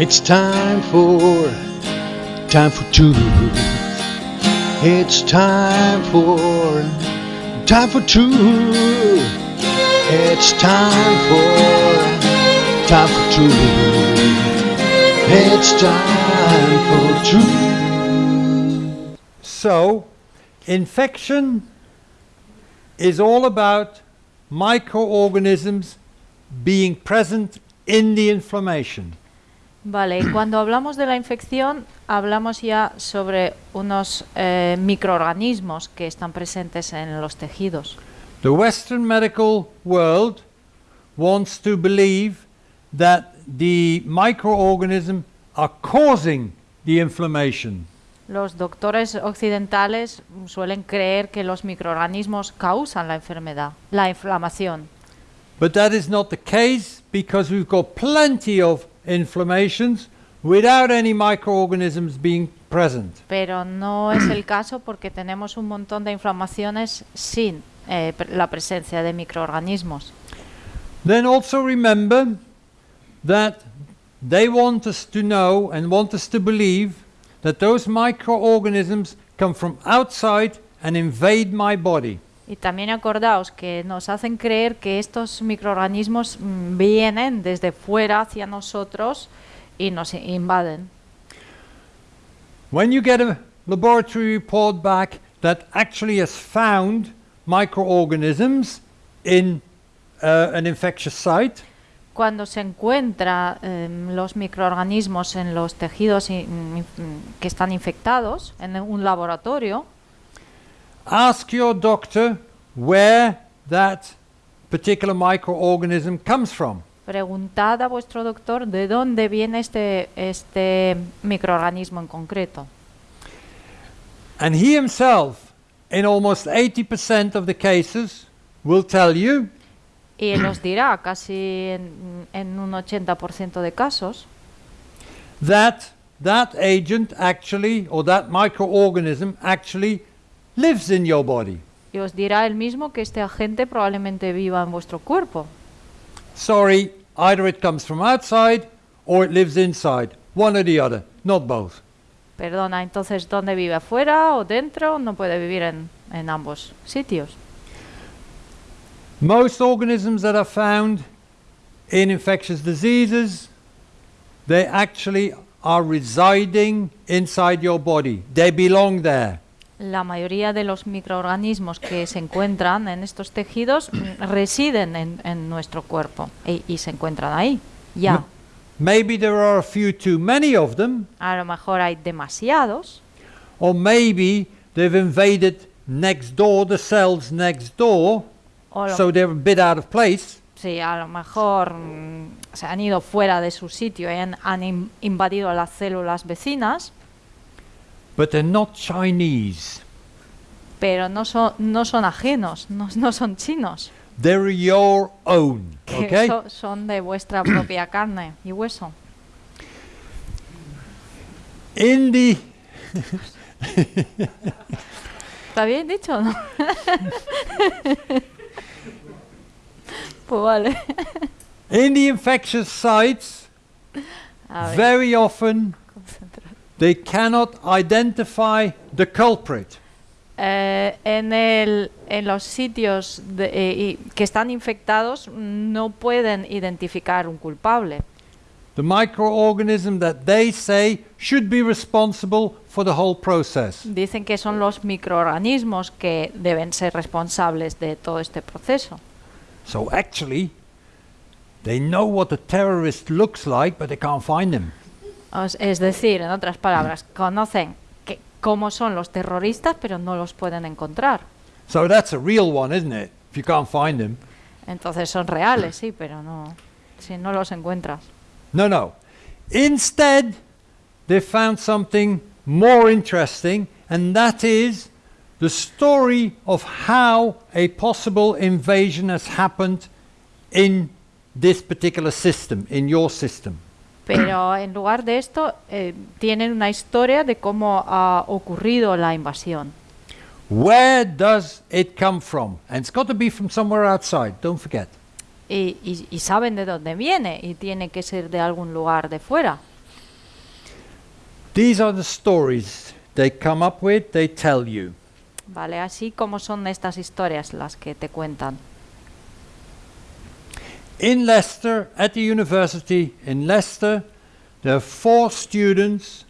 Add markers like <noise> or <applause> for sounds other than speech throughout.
It's time for, time for truth. It's time for, time for truth. It's time for, time for truth. It's time for truth. So, infection is all about microorganisms being present in the inflammation. Vale, y cuando hablamos de la infección, hablamos ya sobre unos eh, microorganismos que están presentes en los tejidos. The Western medical world wants to believe that the microorganism are causing the inflammation. Los doctores occidentales suelen creer que los microorganismos causan la enfermedad, la inflamación. But that is not the case because we've got plenty of inflammations without any microorganisms being present. Pero no es el caso porque tenemos un montón de inflamaciones sin eh, la presencia de microorganismos. Then also remember that they want us to know and want us to believe that those microorganisms come from outside and invade my body. Y también acordaos que nos hacen creer que estos microorganismos mm, vienen desde fuera hacia nosotros y nos invaden. When you get a laboratory report back that actually has found microorganisms in uh, an infectious site, Cuando se encuentra em, los microorganismos en los tejidos que están infectados en un laboratorio, ask your doctor where that particular microorganism comes from. preguntad a vuestro doctor de dónde viene este, este microorganismo en concreto. And he himself, in almost 80% of the cases, will tell you Y él os dirá, <clears throat> casi en, en un 80% de casos, that that agent actually, or that microorganism actually lives in your body. y os dirá él mismo que este agente probablemente viva en vuestro cuerpo. Sorry, either it comes from outside or it lives inside. One or the other, not both. Perdona, entonces, ¿dónde vive? ¿Afuera o dentro? No puede vivir en, en ambos sitios. Most organisms that are found in infectious diseases, they actually are residing inside your body. They belong there. La mayoría de los microorganismos que se encuentran en estos tejidos mm, residen en, en nuestro cuerpo y, y se encuentran ahí, ya. Maybe there are a few too many of them, A lo mejor hay demasiados, or maybe they've invaded next door, the cells next door, so they're a bit out of place. sí, a lo mejor mm, se han ido fuera de su sitio y han, han in- invadido las células vecinas, But they're not Chinese. pero no son, no son ajenos, no, no son chinos, They're your own. que Okay? so- son de vuestra propia <coughs> carne y hueso. In the ¿Está bien dicho o no? pues vale. in the infectious sites, A ver, very often they cannot identify the culprit. Eh, en, el, en los sitios de- eh, que están infectados no pueden identificar un culpable. The microorganism that they say should be responsible for the whole process. Dicen que son los microorganismos que deben ser responsables de todo este proceso. So actually, they know what the terrorist looks like, but they can't find him. Es decir, en otras palabras, conocen que, cómo son los terroristas, pero no los pueden encontrar. So that's a real one, isn't it? If you can't find him. Entonces son reales, sí, pero no, si no los encuentras. No, no. Instead, they found something more interesting, and that is the story of how a possible invasion has happened in this particular system, in your system. Pero <clears throat> en lugar de esto, eh, tienen una historia de cómo ha ocurrido la invasión. Where does it come from? And it's got to be from somewhere outside, don't forget. Y, y- y saben de dónde viene y tiene que ser de algún lugar de fuera. These are the stories they come up with, they tell you. Vale, así como son estas historias las que te cuentan. In Leicester, at the university in Leicester, there are four students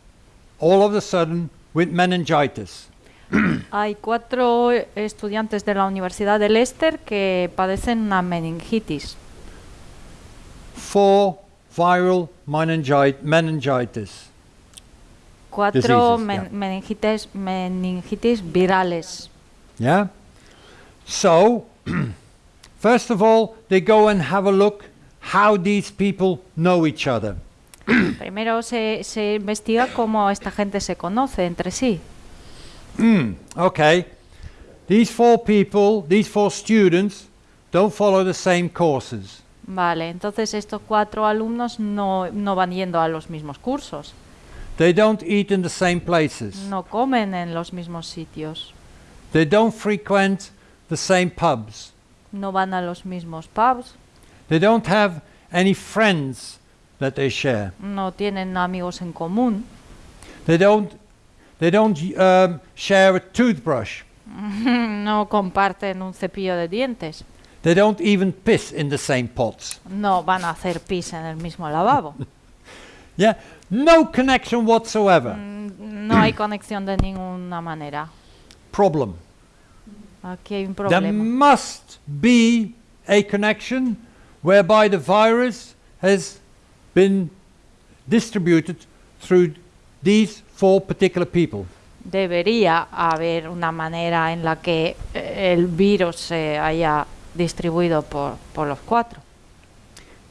all of a sudden with meningitis. <clears throat> Hay cuatro estudiantes de la Universidad de Leicester que padecen una meningitis. Four viral meningit- meningitis. Cuatro men- yeah. meningitis, meningitis virales. Yeah? So, <clears throat> first of all, they go and have a look how these people know each other. <clears throat> Primero se, se investiga cómo esta gente se conoce entre sí. Mm, okay. These four people, these four students, don't follow the same courses. Vale, entonces estos cuatro alumnos no, no van yendo a los mismos cursos, They don't eat in the same places. no comen en los mismos sitios, They don't frequent the same pubs. No van a los mismos pubs, They don't have any friends that they share. no tienen amigos en común, They don't, they don't um, share a toothbrush. <laughs> no comparten un cepillo de dientes, They don't even piss in the same pots. no van a hacer pis en el mismo lavabo. <laughs> Yeah, no connection whatsoever. Mm, No hay conexión de ninguna manera. Problem. Aquí hay un There must be a connection whereby the virus has been distributed through these four particular people. Debería haber una manera en la que eh, el virus se haya distribuido por, por los cuatro.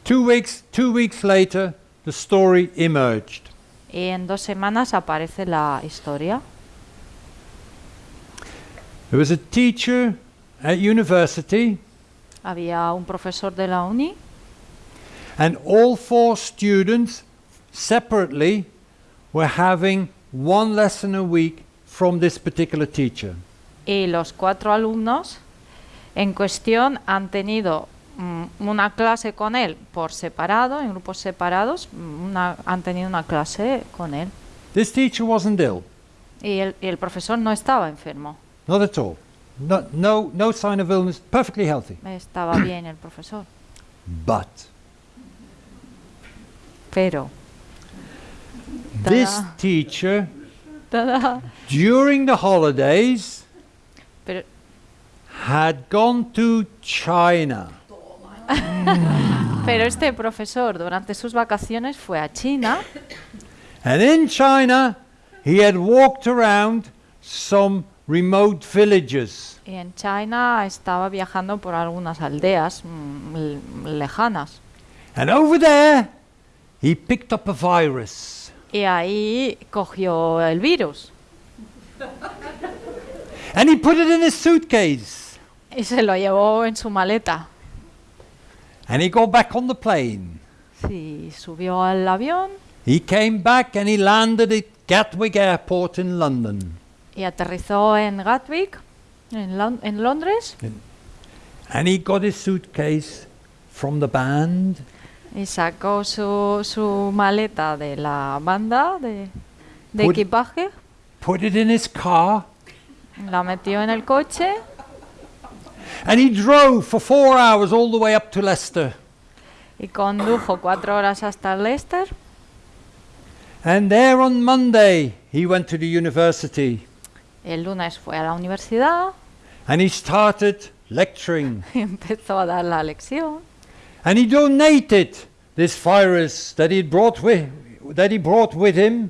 Two weeks, two weeks later, the story emerged. Y en dos semanas aparece la historia. There was a teacher at university, Había un profesor de la uni and all four students separately were having one lesson a week from this particular teacher. y los cuatro alumnos en cuestión han tenido mm, una clase con él por separado, en grupos separados, mm, una- han tenido una clase con él. This teacher wasn't ill, Y el, y el profesor no estaba enfermo, not at all. No, no, no sign of illness, perfectly healthy. estaba <clears throat> bien el profesor. But Pero this teacher, during the holidays, pero had gone to China. Pero este profesor durante sus vacaciones fue a China And in China, he had walked around some remote villages. y en China estaba viajando por algunas aldeas mm, lejanas. And over there, he picked up a virus. Y ahí cogió el virus <laughs> And he put it in his suitcase. y se lo llevó en su maleta. And he got back on the plane. Sí, subió al avión He came back and he landed at Gatwick Airport in London. Y aterrizó en Gatwick, en, Lon- en Londres, And he got his suitcase from the band. y sacó su, su maleta de la banda de, de Put- equipaje, put it in his car, la metió en el coche and he drove for four hours all the way up to Leicester. y condujo cuatro horas hasta Leicester. And there on Monday, he went to the university El lunes fue a la universidad and he started lecturing. y <laughs> empezó a dar la lección. And he donated this virus that he brought with, that he brought with him.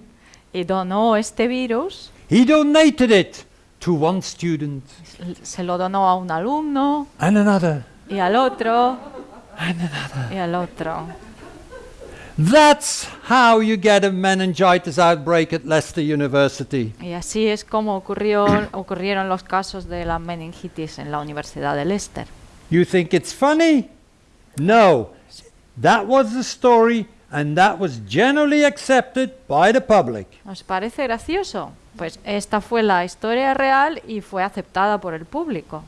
Y donó este virus, He donated it to one student se lo donó a un alumno and another. y al otro And another. y al otro. That's how you get a meningitis outbreak at Leicester University. Y así es como ocurrió, ocurrieron los casos de la meningitis en la Universidad de Leicester. You think it's funny? No. That was the story and that was generally accepted by the public. ¿Os parece gracioso? Pues esta fue la historia real y fue aceptada por el público.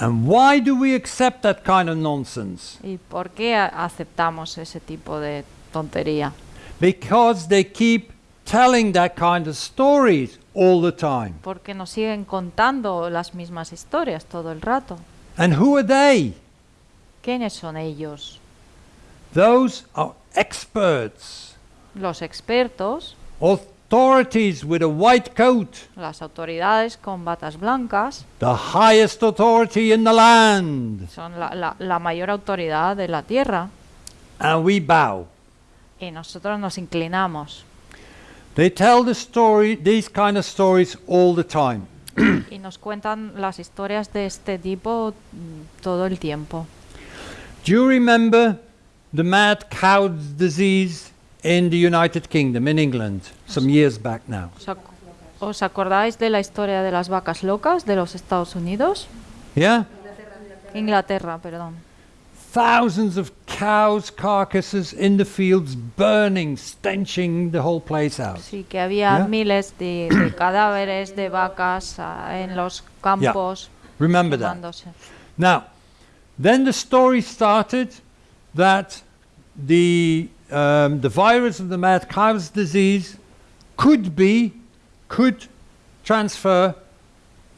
And why do we accept that kind of nonsense? ¿Y por qué aceptamos ese tipo de tontería? Because they keep telling that kind of stories all the time. Porque nos siguen contando las mismas historias todo el rato. And who are they? ¿Quiénes son ellos? Those are experts, Los expertos, authorities with a white coat, las autoridades con batas blancas, the highest authority in the land. son la, la- la mayor autoridad de la tierra And we bow. y nosotros nos inclinamos They tell the story, these kind of stories all the time. y nos cuentan las historias de este tipo mm, todo el tiempo. Do you remember the mad cow disease in the United Kingdom, in England, some years back now? ¿Os, ac- acordáis de la historia de las vacas locas de los Estados Unidos? Yeah? Inglaterra, perdón. Thousands of cows' carcasses in the fields burning, stenching the whole place out. Sí, que había Yeah. miles de, de <coughs> cadáveres de vacas ah, en los campos Remember that. Now, then the story started that the, um, the virus of the mad cow's disease could be, could transfer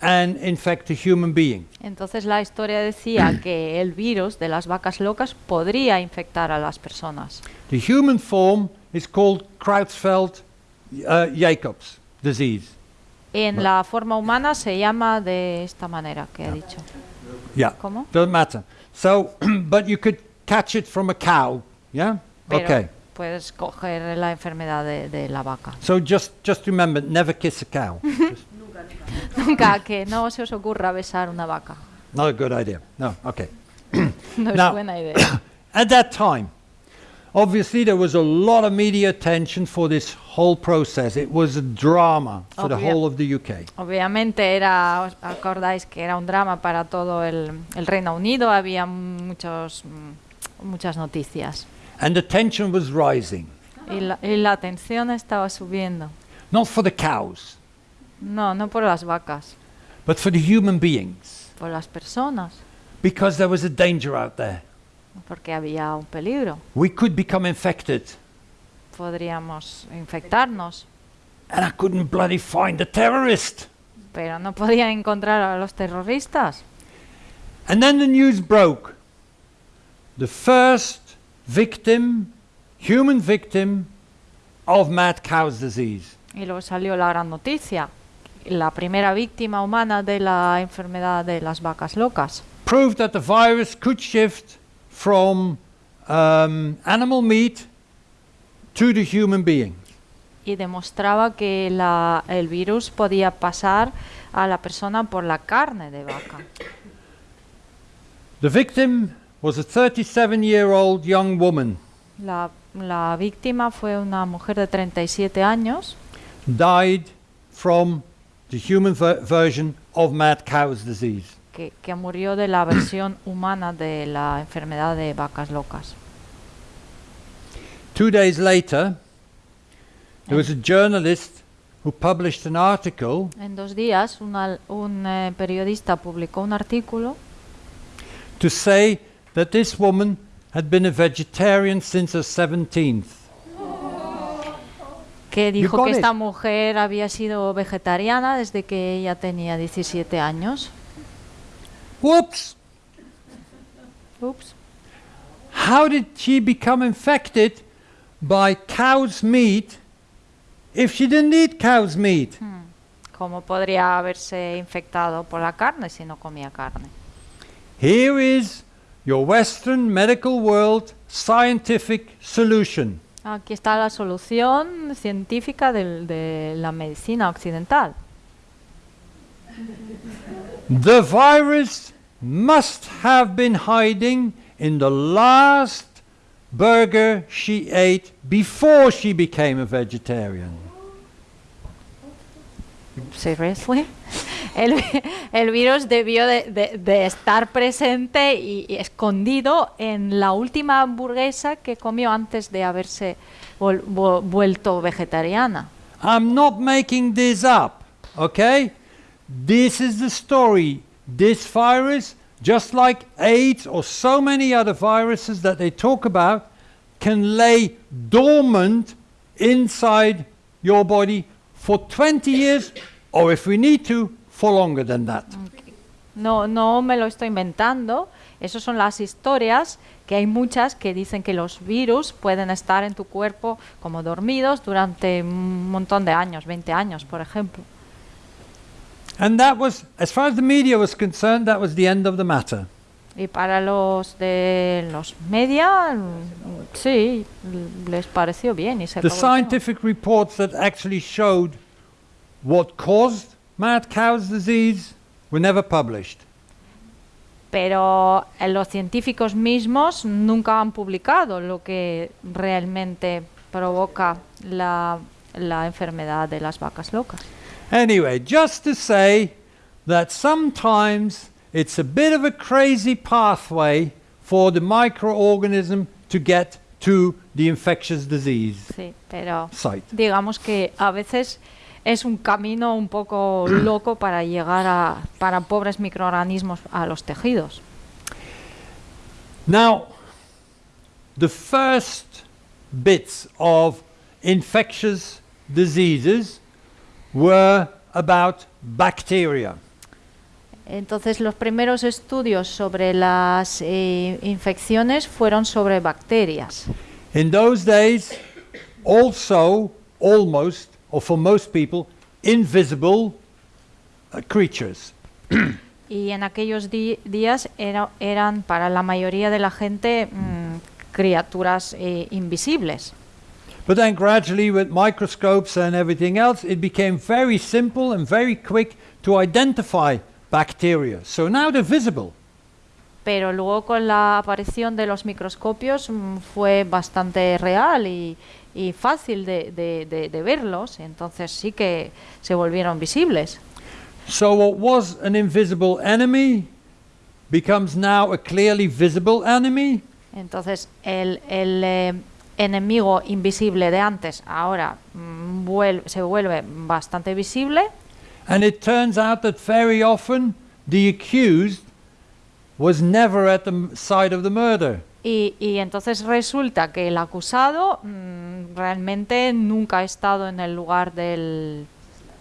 and infect a human being. Entonces la historia decía <clears throat> que el virus de las vacas locas podría infectar a las personas. The human form is called Creutzfeldt-Jacobs disease. En la forma humana se llama de esta manera que he dicho. Yeah. ¿Cómo? Doesn't matter. So, <clears throat> but you could catch it from a cow. Yeah. Pero okay. puedes coger la enfermedad de, de la vaca. So just just remember, never kiss a cow. <laughs> Just Nunca que no se os ocurra besar una vaca. not a good idea. No. Okay. <coughs> No es Now- buena idea. <coughs> At that time, obviously there was a lot of media attention for this whole process. It was a drama for the Obvia- whole of the UK. Obviamente era, os acordáis que era un drama para todo el, el Reino Unido, había muchos, muchas noticias And the tension was rising. y la, y la tensión estaba subiendo. Not for the cows, No, no por las vacas, but for the human beings. por las personas, Because there was a danger out there. porque había un peligro. We could become infected. Podríamos infectarnos, And I couldn't bloody find the terrorist. pero no podían encontrar a los terroristas. And then the news broke. The first victim, human victim, of mad cow's disease. Y luego salió la gran noticia, la primera víctima humana de la enfermedad de las vacas locas. Proved that the virus could shift from um, animal meat to the human being. y demostraba que la- el virus podía pasar a la persona por la carne de vaca. The victim was a 37 year old young woman, La, la víctima fue una mujer de 37 años died from the human ver- version of mad cow's disease. que, que murió de la versión <clears throat> humana de la enfermedad de vacas locas. Two days later, there was a journalist who published an article En dos días, una- un eh, periodista publicó un artículo to say that this woman had been a vegetarian since her 17th. que dijo que it. esta mujer había sido vegetariana desde que ella tenía 17 años. Whoops! Ups. How did she become infected by cow's meat if she didn't eat cow's meat? Hmm. ¿Cómo podría haberse infectado por la carne si no comía carne? Here is your Western medical world scientific solution. Aquí está la solución científica del- de la medicina occidental. The virus must have been hiding in the last burger she ate before she became a vegetarian. Seriously? El, el virus debió de, de- de estar presente y, y escondido en la última hamburguesa que comió antes de haberse vol- vu- vuelto vegetariana. I'm not making this up, okay? This is the story. This virus, just like AIDS or so many other viruses that they talk about, can lay dormant inside your body for 20 years, or if we need to, for longer than that. No, no me lo estoy inventando. Esas son las historias que hay muchas que dicen que los virus pueden estar en tu cuerpo como dormidos durante un montón de años, 20 años, por ejemplo. And that was, as far as the media was concerned, that was the end of the matter. Y para los de los media, sí, les pareció bien y se The acabó scientific reports that actually showed what caused mad cow's disease were never published. Pero eh, los científicos mismos nunca han publicado lo que realmente provoca la, la enfermedad de las vacas locas. Anyway, just to say that sometimes it's a bit of a crazy pathway for the microorganism to get to the infectious disease Sí, pero site. digamos que a veces es un camino un poco loco para llegar a para pobres microorganismos a los tejidos. Now, the first bits of infectious diseases were about bacteria. Entonces los primeros estudios sobre las eh, infecciones fueron sobre bacterias. In those days, also almost, or for most people, invisible uh, creatures. Y en aquellos días era- eran para la mayoría de la gente mm, criaturas eh, invisibles. But then gradually, with microscopes and everything else, it became very simple and very quick to identify bacteria. So now they're visible. Pero luego con la aparición de los microscopios mm, fue bastante real y, y fácil de, de- de- de verlos, entonces sí que se volvieron visibles. So what was an invisible enemy becomes now a clearly visible enemy. Entonces el, el, eh, enemigo invisible de antes ahora mm, se vuelve bastante visible And it turns out that very often the accused was never at the site of the murder. y, y entonces resulta que el acusado mm, realmente nunca ha estado en el lugar del,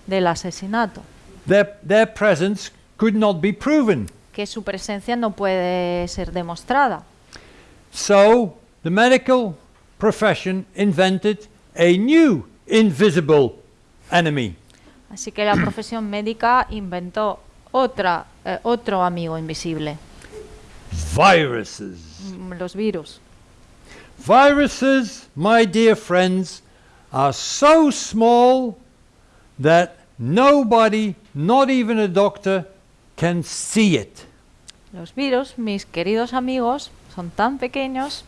del asesinato, Their, their presence could not be proven. que su presencia no puede ser demostrada. So the medical profession invented a new invisible enemy. Así que la profesión médica inventó otra, eh, otro amigo invisible, Viruses. mm, los virus. Viruses, my dear friends, are so small that nobody, not even a doctor, can see it. Los virus, mis queridos amigos, son tan pequeños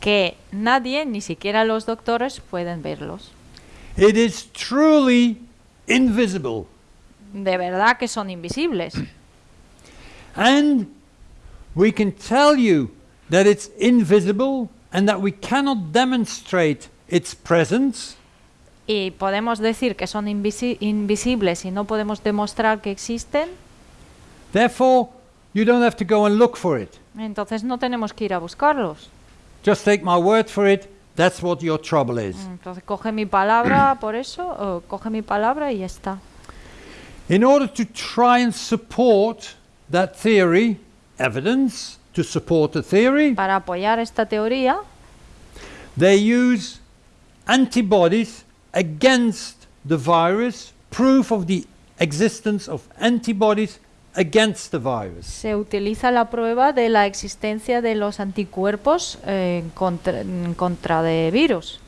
que nadie, ni siquiera los doctores, pueden verlos. It is truly invisible. De verdad que son invisibles. And we can tell you that it's invisible and that we cannot demonstrate its presence Y podemos decir que son invisi- invisibles y no podemos demostrar que existen. Therefore, you don't have to go and look for it. Entonces no tenemos que ir a buscarlos. Just take my word for it. That's what your trouble is. Entonces coge mi palabra <clears throat> por eso, o coge mi palabra y ya está. In order to try and support that theory, evidence to support the theory, Para apoyar esta teoría, they use antibodies against the virus, proof of the existence of antibodies against the virus. se utiliza la prueba de la existencia de los anticuerpos eh, contra, contra de virus.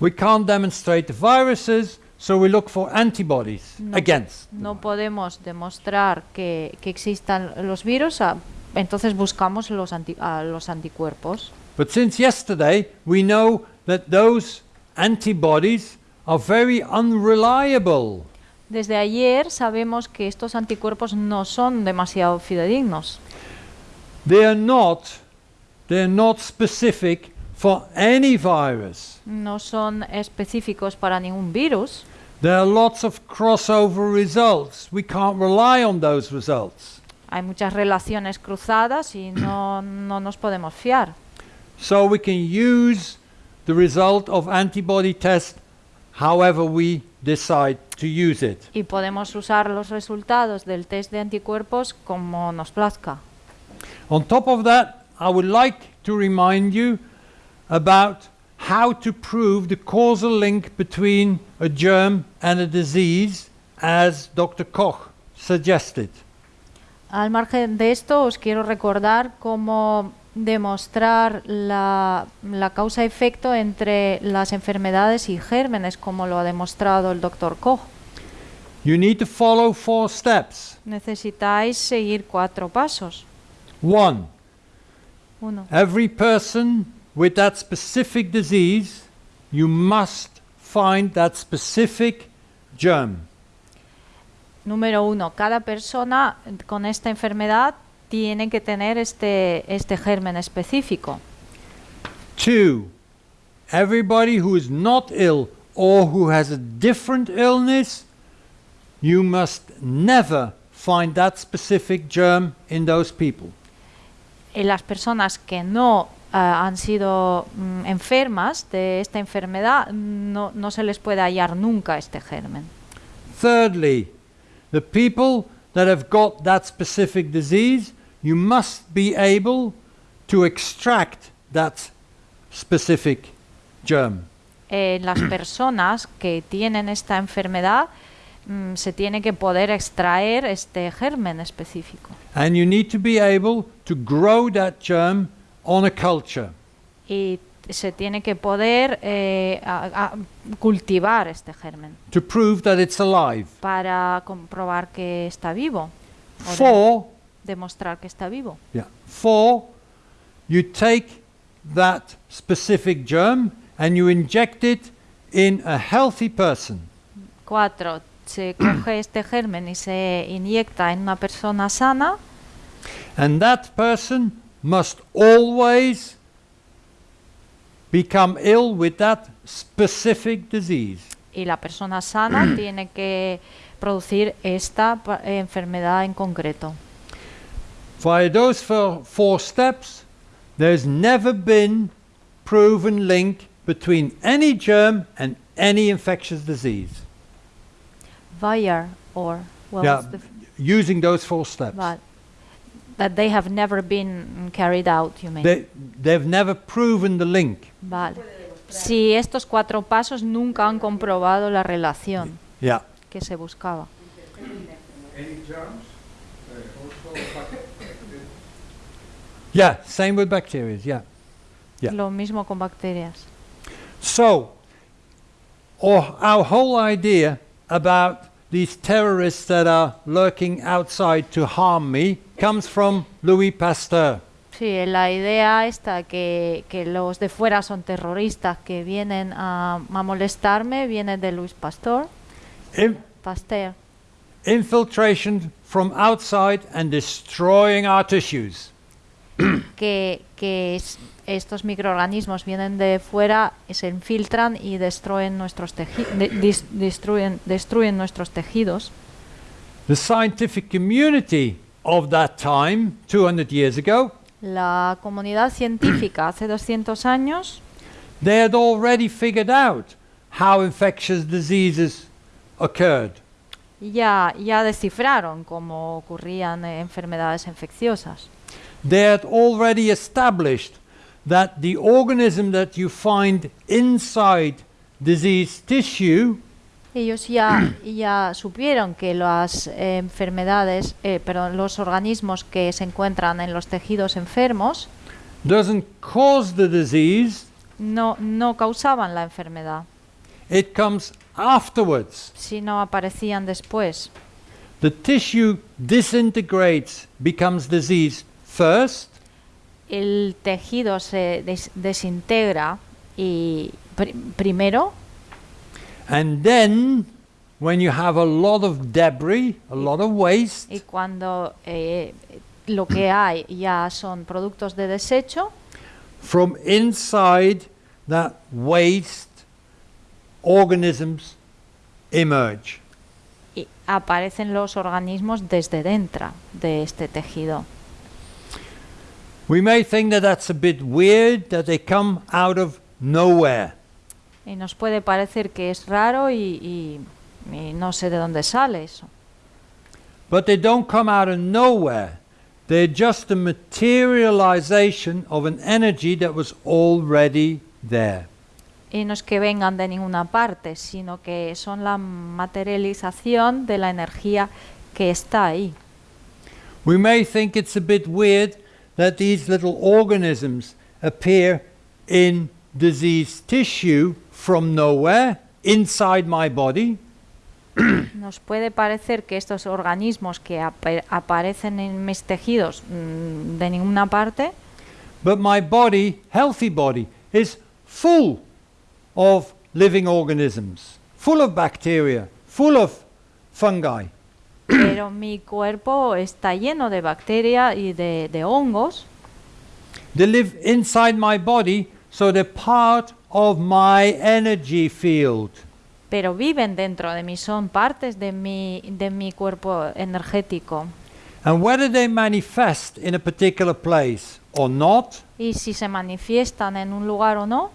We can't demonstrate the viruses, so we look for antibodies No. against. No podemos demostrar que, que existan los virus, ah, entonces buscamos los, anti- a los anticuerpos. But since yesterday, we know that those antibodies are very unreliable. Desde ayer sabemos que estos anticuerpos no son demasiado fidedignos. They are not, they are not specific for any virus. No son específicos para ningún virus. There are lots of crossover results. We can't rely on those results. Hay muchas relaciones cruzadas y no, no nos podemos fiar. So we can use the result of antibody test however we decide to use it. Y podemos usar los resultados del test de anticuerpos como nos plazca. On top of that, I would like to remind you about how to prove the causal link between a germ and a disease, as Dr. Koch suggested. Al margen de esto, os quiero recordar cómo demostrar la, la causa-efecto entre las enfermedades y gérmenes, como lo ha demostrado el doctor Koch. You need to follow four steps. Necesitáis seguir cuatro pasos. One, Uno, every person with that specific disease, you must find that specific germ. número uno, cada persona con esta enfermedad tiene que tener este, este germen específico. Two, everybody who is not ill or who has a different illness, you must never find that specific germ in those people. Y las personas que no han sido mm, enfermas de esta enfermedad, no, no se les puede hallar nunca este germen. Thirdly, the people that have got that specific disease, you must be able to extract that specific germ. En las <clears throat> personas que tienen esta enfermedad, mm, se tiene que poder extraer este germen específico. And you need to be able to grow that germ on a culture. Y se tiene que poder eh, a- a- cultivar este germen to prove that it's alive. para comprobar que está vivo, Four, demostrar que está vivo. yeah. Four, you take that specific germ and you inject it in a healthy person. Cuatro, se <clears throat> coge este germen y se inyecta en una persona sana And that person must always become ill with that specific disease. y la persona sana mm. tiene que producir esta enfermedad en concreto. Via those four, four steps, there's never been proven link between any germ and any infectious disease. Via or what Yeah, the using those four steps. but that they have never been carried out, you mean? They, they've never proven the link. Vale. Si estos cuatro pasos nunca han comprobado la relación Yeah. que se buscaba. Yeah, same with bacteria. Yeah. Yeah. Lo mismo con bacterias. So, or our whole idea about these terrorists that are lurking outside to harm me comes from Louis Pasteur. Sí, la idea esta que, que los de fuera son terroristas que vienen a, a molestarme viene de Luis Pastor, In- Pasteur. infiltration from outside and destroying our tissues. que, que es- estos microorganismos vienen de fuera, se infiltran y destruyen nuestros, teji- de- dis- destruyen, destruyen nuestros tejidos. The scientific community of that time, 200 years ago, La comunidad científica hace 200 años they had already figured out how infectious diseases occurred. ya, ya descifraron cómo ocurrían eh, enfermedades infecciosas. They had already established that the organism that you find inside diseased tissue Ellos ya, ya supieron que las eh, enfermedades, eh, perdón, los organismos que se encuentran en los tejidos enfermos doesn't cause the disease, no, no causaban la enfermedad, it comes afterwards. sino aparecían después. The tissue disintegrates, becomes disease first, El tejido se des- desintegra y pri- primero and then when you have a lot of debris, a lot of waste, y cuando eh, lo que hay ya son productos de desecho, from inside that waste, organisms emerge. y aparecen los organismos desde dentro de este tejido. We may think that that's a bit weird that they come out of nowhere. Y nos puede parecer que es raro y, y- y no sé de dónde sale eso. But they don't come out of nowhere. They're just a materialization of an energy that was already there. Y no es que vengan de ninguna parte, sino que son la materialización de la energía que está ahí. We may think it's a bit weird that these little organisms appear in diseased tissue from nowhere inside my body, <clears throat> Nos puede parecer que estos organismos que apa- aparecen en mis tejidos mm, de ninguna parte, but my body, healthy body, is full of living organisms, full of bacteria, full of fungi. Pero mi cuerpo está lleno de bacterias y de, de hongos They live inside my body, so they're part of my energy field. pero viven dentro de mí, son partes de mi, de mi cuerpo energético. And whether they manifest in a particular place or not Y si se manifiestan en un lugar o no,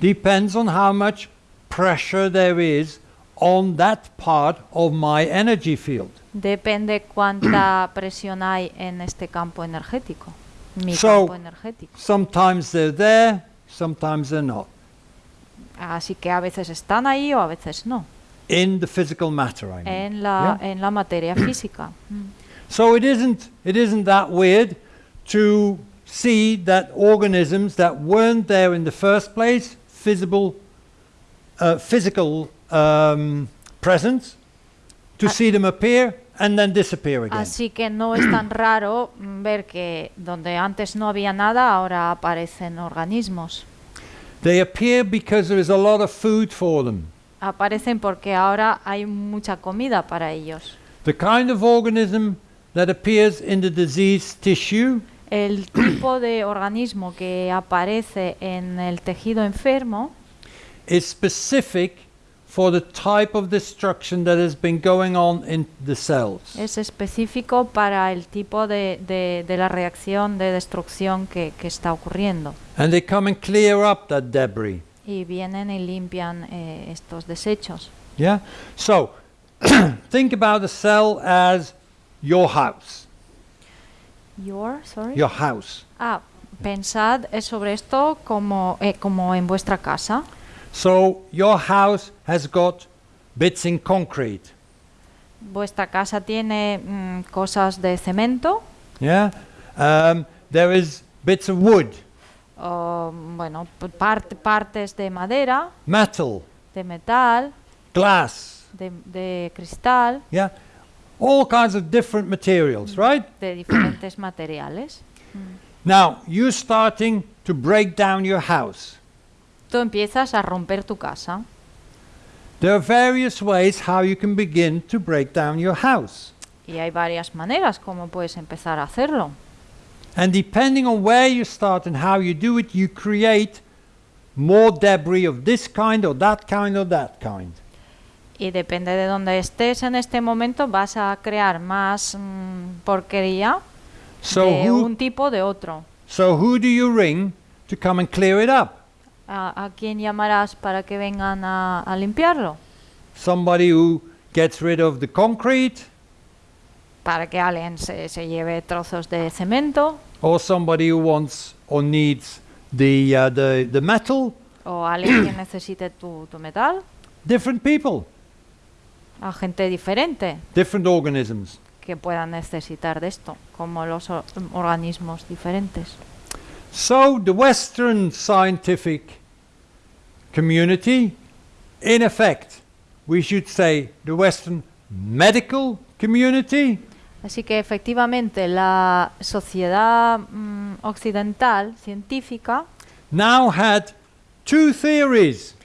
depends on how much pressure there is on that part of my energy field. depende cuánta <clears throat> presión hay en este campo energético, mi So- campo energético. Sometimes they're there, sometimes they're not. Así que a veces están ahí o a veces no, In the physical matter, I mean. en la, Yeah. en la materia <clears throat> física. Mm. So it isn't it isn't that weird to see that organisms that weren't there in the first place, visible, uh, physical um, presence, to Ah. see them appear and then disappear again. Así que no es tan <clears throat> raro ver que donde antes no había nada, ahora aparecen organismos. They appear because there is a lot of food for them. Aparecen porque ahora hay mucha comida para ellos. The kind of organism that appears in the diseased tissue El <clears throat> tipo de organismo que aparece en el tejido enfermo is specific for the type of destruction that has been going on in the cells. es específico para el tipo de, de- de la reacción de destrucción que, que está ocurriendo. And they come and clear up that debris. Y vienen y limpian eh, estos desechos. Yeah? So, <clears throat> think about the cell as your house. Your, sorry. Your house. Ah, pensad eh, sobre esto como, eh, como en vuestra casa. So, your house has got bits in concrete. Vuestra casa tiene mm, cosas de cemento, Yeah? Um, there is bits of wood, o, bueno, part- partes de madera, metal, de metal, glass. de, de cristal, Yeah? All kinds of different materials, right? de diferentes materiales. Now, you're starting to break down your house. Tú empiezas a romper tu casa. There are various ways how you can begin to break down your house. Y hay varias maneras como puedes empezar a hacerlo. And depending on where you start and how you do it, you create more debris of this kind or that kind or that kind. Y depende de dónde estés en este momento, vas a crear más mm, porquería So de who, un tipo de otro. so who do you ring to come and clear it up? ¿A, a quién llamarás para que vengan a, a limpiarlo? Somebody who gets rid of the concrete Para que alguien se, se lleve trozos de cemento or somebody who wants or needs the, uh, the, the metal? o alguien que necesite tu, tu metal, Different people, a gente diferente different organisms. que puedan necesitar de esto, como los or- organismos diferentes. So the Western scientific community, in effect, we should say the Western medical community, Así que efectivamente la sociedad mm, occidental científica now had two theories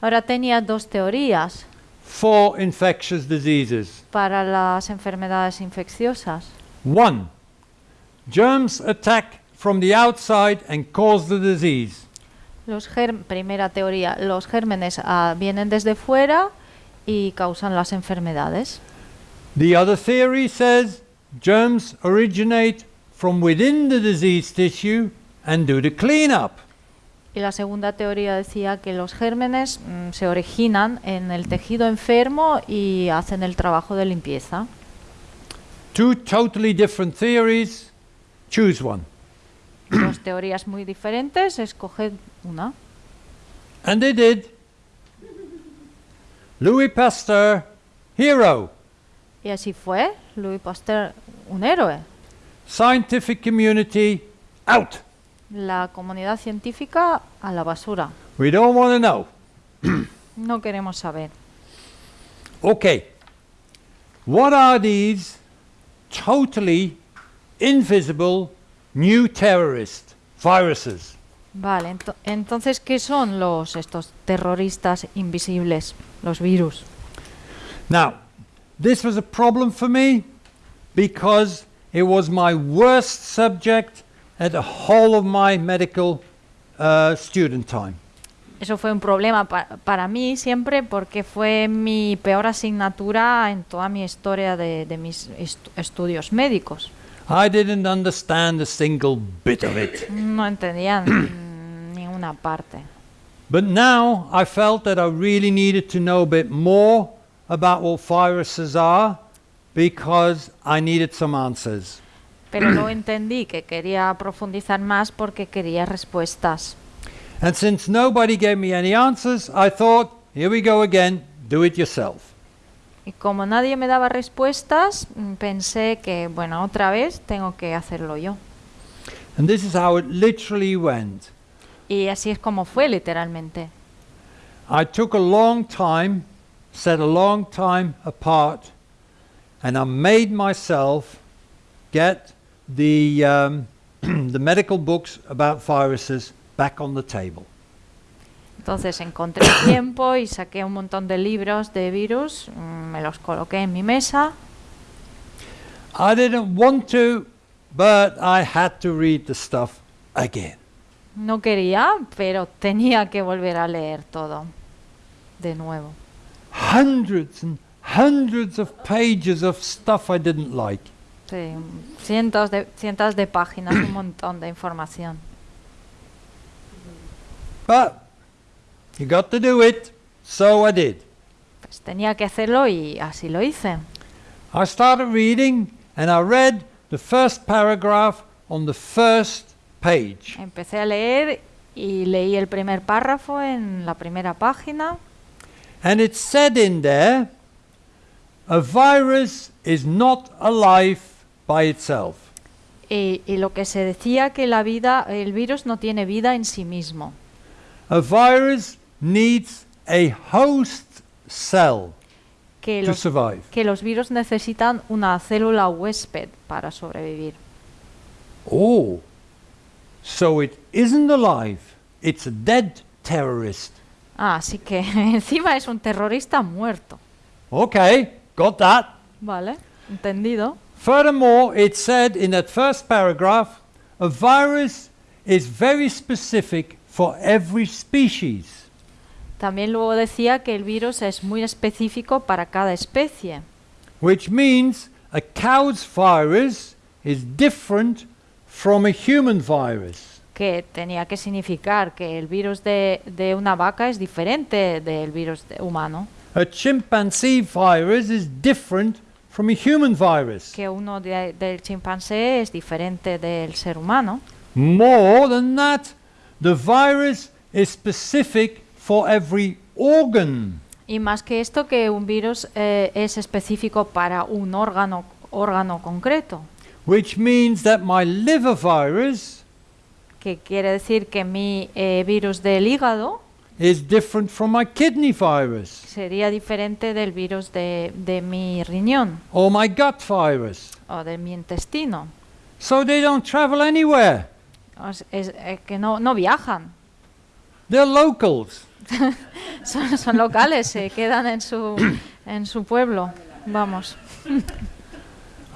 ahora tenía dos teorías for infectious diseases. para las enfermedades infecciosas. One, germs attack from the outside and cause the disease. Los primera teoría, los gérmenes ah, vienen desde fuera y causan las enfermedades. The other theory says germs originate from within the diseased tissue and do the cleanup. Y la segunda teoría decía que los gérmenes mm, se originan en el tejido enfermo y hacen el trabajo de limpieza. Two totally different theories. Choose one. <clears throat> Dos teorías muy diferentes, escoged una. And they did. Louis Pasteur, hero. Y así fue, Louis Pasteur, un héroe. Scientific community, out. La comunidad científica a la basura. We don't want to know. <clears throat> No queremos saber. Okay. What are these totally invisible new terrorist viruses? Vale, ento- entonces, ¿qué son los estos terroristas invisibles, los virus? Now, this was a problem for me because it was my worst subject at the whole of my medical uh, student time. Eso fue un problema pa- para mí siempre porque fue mi peor asignatura en toda mi historia de, de mis estu- estudios médicos. I didn't understand a single bit of it. No entendía mm, <clears throat> ni una parte. But now I felt that I really needed to know a bit more about what viruses are because I needed some answers. <clears throat> Pero luego entendí que quería profundizar más porque quería respuestas. And since nobody gave me any answers, I thought, here we go again, do it yourself. Y como nadie me daba respuestas, mm, pensé que, bueno, otra vez tengo que hacerlo yo. And this is how it literally went. Y así es como fue literalmente. I took a long time, set a long time apart, and I made myself get the, um, <clears throat> the medical books about viruses back on the table. Entonces encontré tiempo y saqué un montón de libros de virus, mm, me los coloqué en mi mesa. I didn't want to, but I had to read the stuff again. No quería, pero tenía que volver a leer todo de nuevo. Hundreds and hundreds of pages of stuff I didn't like. Sí, cientos de, cientos de páginas, un montón de información. But you got to do it, so I did. Pues tenía que hacerlo y así lo hice. I started reading and I read the first paragraph on the first page. Empecé a leer y leí el primer párrafo en la primera página And it said in there, a virus is not alive by itself. y, y lo que se decía que la vida, el virus no tiene vida en sí mismo, A virus needs a host cell que to los, survive. que los virus necesitan una célula huésped para sobrevivir. Oh, so it isn't alive, it's a dead terrorist. Ah, así que <laughs> encima es un terrorista muerto. Okay, got that. ¿Vale? ¿Entendido? Furthermore, it said in that first paragraph, a virus is very specific for every species. También luego decía que el virus es muy específico para cada especie, which means a cow's virus is different from a human virus. que tenía que significar que el virus de, de una vaca es diferente del virus de- humano, A chimpanzee virus is different from a human virus. que uno de- del chimpancé es diferente del ser humano. More than that, the virus is specific for every organ. Y más que esto, que un virus eh, es específico para un órgano, órgano concreto, Which means that my liver virus que quiere decir que mi eh, virus del hígado is different from my kidney virus sería diferente del virus de, de mi riñón or my gut virus. o de mi intestino. So they don't travel anywhere. O s- es, eh, que no, no viajan, They're locals. <laughs> son, son locales, se quedan en su, en su pueblo. Vamos.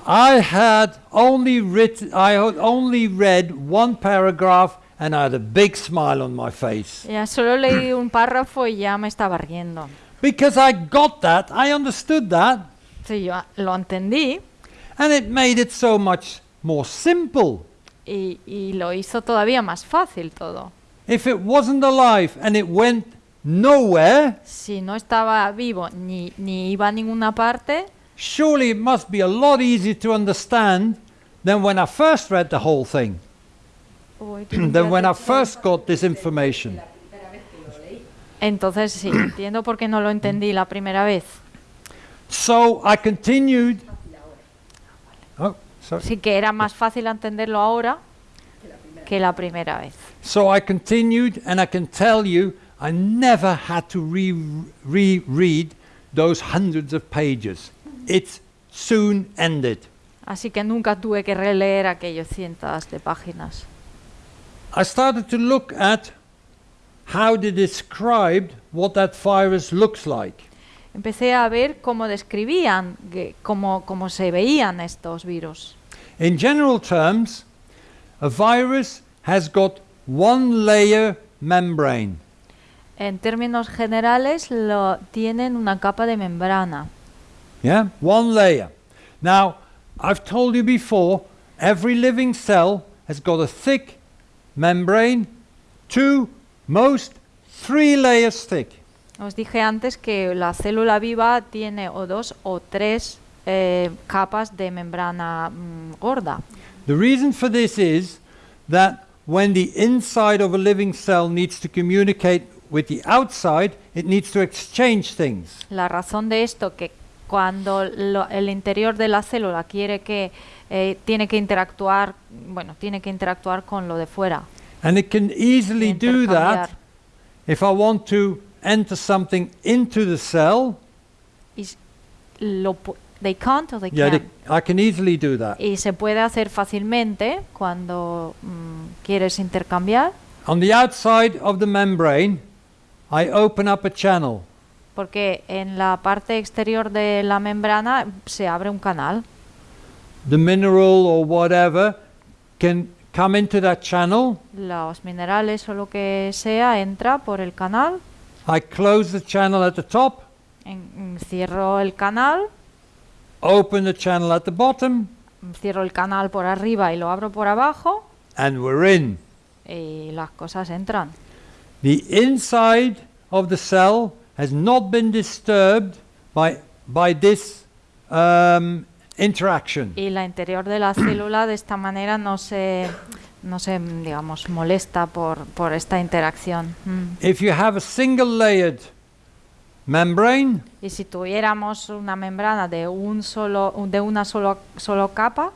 I had only written, I had only read one paragraph and I had a big smile on my face. Ya solo leí <clears throat> un párrafo y ya me estaba riendo. Because I got that, I understood that, Sí, yo lo entendí and it made it so much more simple. y, y lo hizo todavía más fácil todo. if it wasn't alive and it went nowhere, Si no estaba vivo ni, ni iba a ninguna parte, surely it must be a lot easier to understand than when I first read the whole thing, <clears throat> than when I first got this information. entonces sí, entiendo por qué no lo entendí la primera vez. So I continued. Oh, sorry. Que era más fácil entenderlo ahora que la primera vez. So I continued, and I can tell you, I never had to re- reread those hundreds of pages. It soon ended. Así que nunca tuve que releer aquellos cientos de páginas. I started to look at how they described what that virus looks like. Empecé a ver cómo describían, cómo, cómo se veían estos virus. In general terms, a virus has got one layer membrane. En términos generales, lo, tienen una capa de membrana. Yeah, one layer. Now, I've told you before, every living cell has got a thick membrane, two, most three layers thick. Os dije antes que la célula viva tiene o dos o tres eh, capas de membrana mm, gorda. The reason for this is that when the inside of a living cell needs to communicate with the outside, it needs to exchange things. La razón de esto que cuando lo- el interior de la célula quiere que eh, tiene que interactuar, bueno, tiene que interactuar con lo de fuera. And it can easily do that if I want to enter something into the cell. Y lo they can't or they Yeah, can. they- I can easily do that. Y se puede hacer fácilmente cuando mm, quieres intercambiar, On the outside of the membrane, I open up a channel. porque en la parte exterior de la membrana se abre un canal. The mineral or whatever can come into that channel. Los minerales o lo que sea entra por el canal, I close the channel at the top, en- cierro el canal, open the channel at the bottom, cierro el canal por arriba y lo abro por abajo and we're in. y las cosas entran. The inside of the cell has not been disturbed by, by this um, interaction. Y la interior de la <clears throat> célula de esta manera no se, no se digamos, molesta por, por esta interacción. Mm. If you have a single layered membrane, Y si tuviéramos una membrana de, un solo, de una solo, solo capa,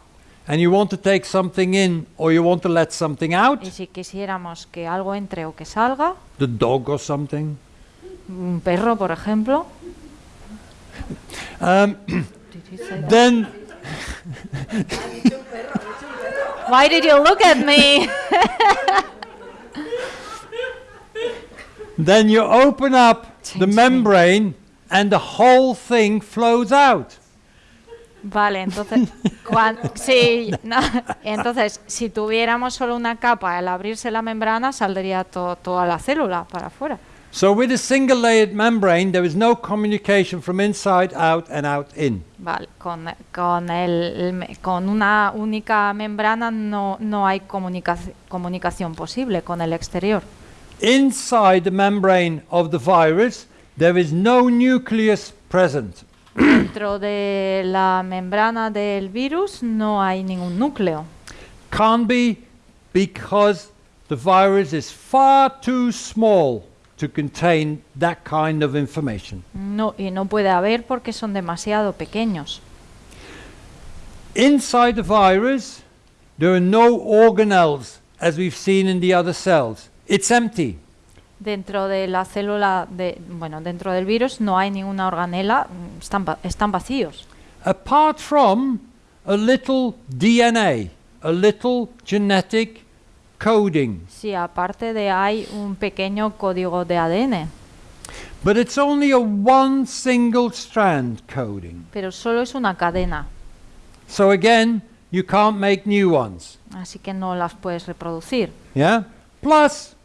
and you want to take something in or you want to let something out, y si quisiéramos que algo entre o que salga, the dog or something, un perro, por ejemplo, um, <coughs> then Why did you look at me? <laughs> then you open up the membrane and the whole thing flows out. Vale, entonces, <laughs> cuan- sí, no, entonces, si tuviéramos solo una capa, al abrirse la membrana saldría to- toda la célula para afuera. So with a single layered membrane, there is no communication from inside out and out in. Vale, con, con, el, con una única membrana no, no hay comunica- comunicación posible con el exterior. Inside the membrane of the virus, there is no nucleus present. Dentro de la membrana del virus no hay ningún núcleo. Can't be because the virus is far too small to contain that kind of information. No, y no puede haber porque son demasiado pequeños. Inside the virus, there are no organelles as we've seen in the other cells. It's empty. Dentro de la célula, de, bueno, dentro del virus no hay ninguna organela, mm, están, están vacíos. Apart from a little DNA, a little genetic coding. Sí, aparte de hay un pequeño código de ADN, But it's only a one single strand coding. pero solo es una cadena, So again, you can't make new ones. así que no las puedes reproducir. Yeah? Plus,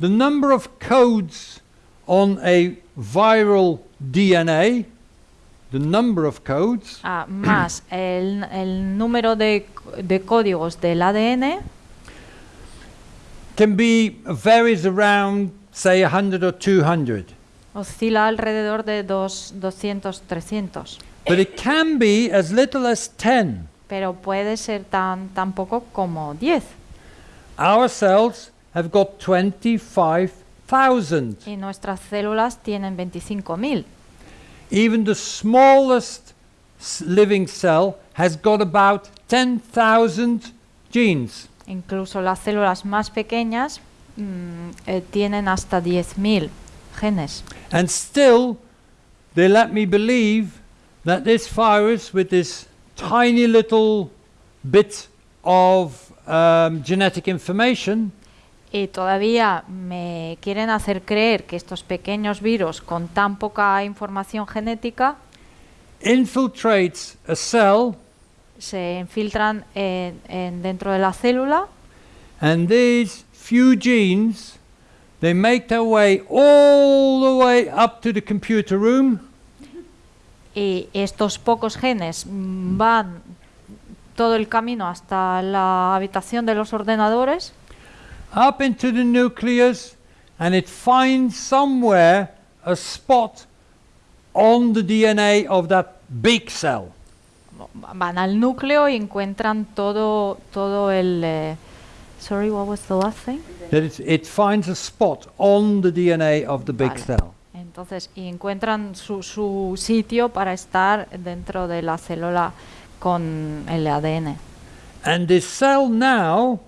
the number of codes on a viral DNA, the number of codes, Ah, más el, el número de, de códigos del ADN can be varies around say 100 or 200. Oscila alrededor de dos, 200, 300. But it can be as little as 10. Pero puede ser tan, tan poco como 10. Our cells have got 25,000. Y nuestras células tienen 25.000. Even the smallest living cell has got about 10,000 genes. Incluso las células más pequeñas mm, eh, tienen hasta 10.000 genes. And still, they let me believe that this virus, with this tiny little bit of um, genetic information, Y todavía me quieren hacer creer que estos pequeños virus con tan poca información genética infiltrates a cell, se infiltran en- en dentro de la célula. And these few genes, they make their way all the way up to the computer room, y estos pocos genes van todo el camino hasta la habitación de los ordenadores up into the nucleus, and it finds somewhere a spot on the DNA of that big cell. van al núcleo y encuentran todo todo el eh, sorry what was the last thing That it, it finds a spot on the DNA of the big Vale. cell. entonces y encuentran su, su sitio para estar dentro de la célula con el ADN And this cell now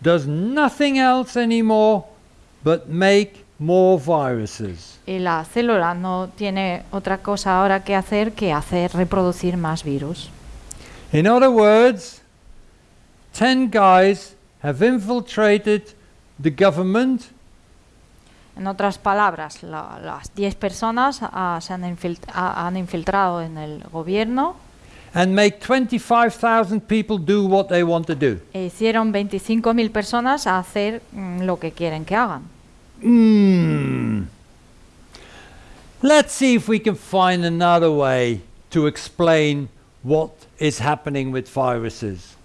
does nothing else anymore but make more viruses. y la célula no tiene otra cosa ahora que hacer que hacer reproducir más virus. In other words, 10 guys have infiltrated the government. En otras palabras, la- las 10 personas ah, se han, ah, han infiltrado en el gobierno and make 25,000 people do what they want to do. e hicieron 25.000 personas a hacer mm, lo que quieren que hagan. Hmm. Let's see if we can find another way to explain what is happening with viruses.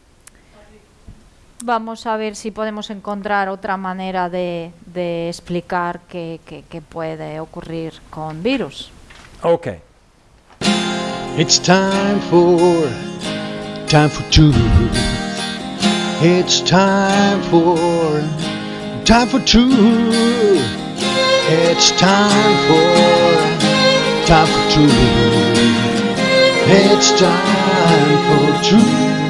Vamos a ver si podemos encontrar otra manera de, de explicar qué, qué- qué puede ocurrir con virus. Okay. It's time for time for two. It's time for time for two. It's time for time for two. It's time for truth.